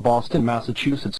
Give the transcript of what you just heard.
Boston, Massachusetts.